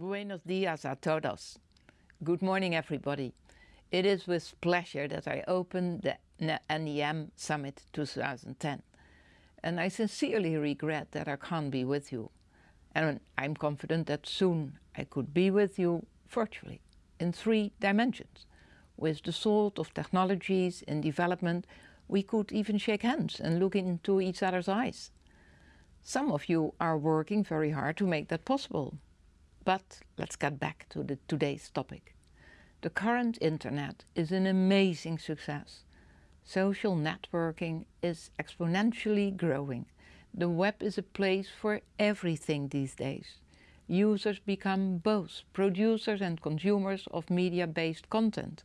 Buenos dias a todos. Good morning, everybody. It is with pleasure that I open the NEM Summit 2010. And I sincerely regret that I can't be with you. And I'm confident that soon I could be with you virtually in three dimensions. With the sort of technologies in development, we could even shake hands and look into each other's eyes. Some of you are working very hard to make that possible. But let's get back to the, today's topic. The current internet is an amazing success. Social networking is exponentially growing. The web is a place for everything these days. Users become both producers and consumers of media-based content.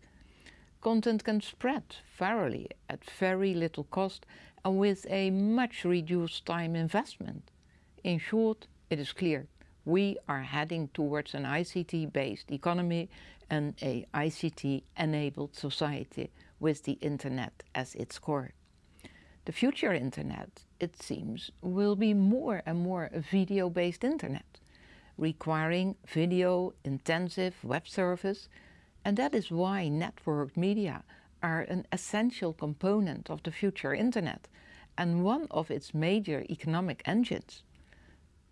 Content can spread virally at very little cost and with a much reduced time investment. In short, it is clear we are heading towards an ICT-based economy and a ICT-enabled society with the internet as its core. The future internet, it seems, will be more and more a video-based internet, requiring video-intensive web service, and that is why networked media are an essential component of the future internet and one of its major economic engines.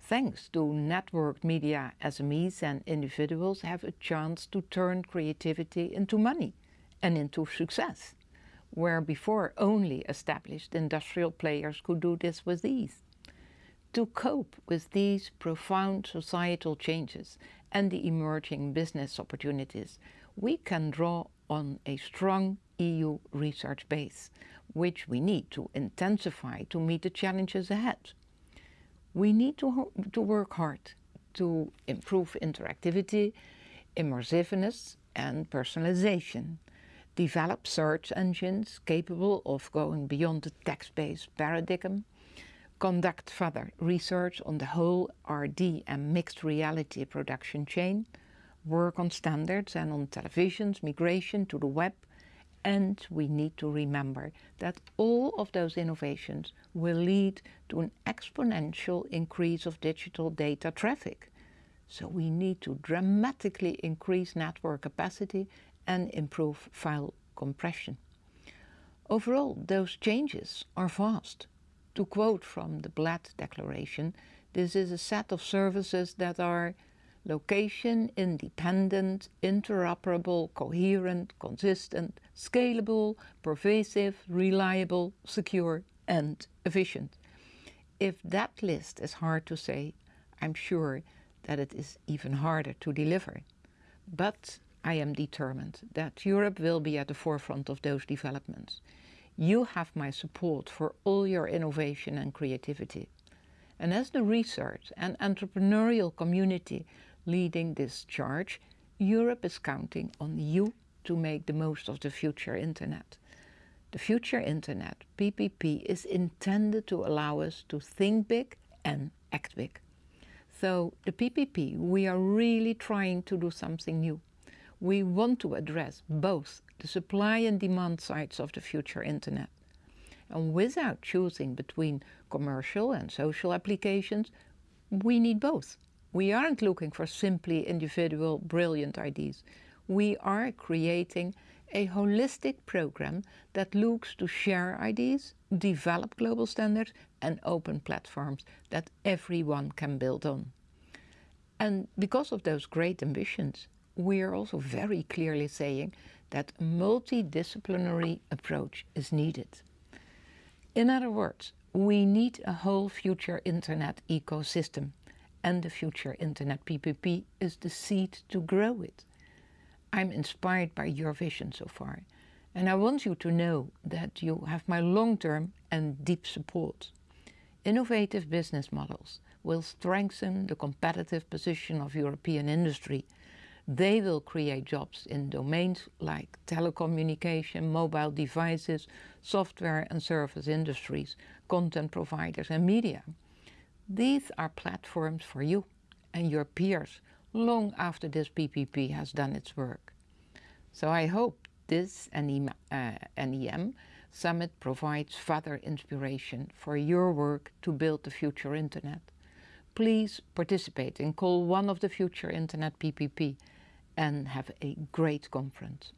Thanks to networked media, SMEs and individuals have a chance to turn creativity into money and into success, where before only established industrial players could do this with ease. To cope with these profound societal changes and the emerging business opportunities, we can draw on a strong EU research base, which we need to intensify to meet the challenges ahead. We need to, to work hard to improve interactivity, immersiveness and personalization, develop search engines capable of going beyond the text-based paradigm, conduct further research on the whole RD and mixed reality production chain, work on standards and on television's migration to the web, and we need to remember that all of those innovations will lead to an exponential increase of digital data traffic. So we need to dramatically increase network capacity and improve file compression. Overall, those changes are vast. To quote from the Bled Declaration, this is a set of services that are location independent, interoperable, coherent, consistent, scalable, pervasive, reliable, secure and efficient. If that list is hard to say, I'm sure that it is even harder to deliver. But I am determined that Europe will be at the forefront of those developments. You have my support for all your innovation and creativity. And as the research and entrepreneurial community leading this charge, Europe is counting on you to make the most of the future internet. The future internet, PPP, is intended to allow us to think big and act big. So the PPP, we are really trying to do something new. We want to address both the supply and demand sides of the future internet. And without choosing between commercial and social applications, we need both. We aren't looking for simply individual brilliant ideas. We are creating a holistic program that looks to share ideas, develop global standards and open platforms that everyone can build on. And because of those great ambitions, we are also very clearly saying that a multidisciplinary approach is needed. In other words, we need a whole future internet ecosystem and the future Internet PPP is the seed to grow it. I'm inspired by your vision so far and I want you to know that you have my long-term and deep support. Innovative business models will strengthen the competitive position of European industry. They will create jobs in domains like telecommunication, mobile devices, software and service industries, content providers and media. These are platforms for you and your peers long after this PPP has done its work. So I hope this NEM, uh, NEM Summit provides further inspiration for your work to build the future internet. please participate in call one of the future Internet PPP and have a great conference.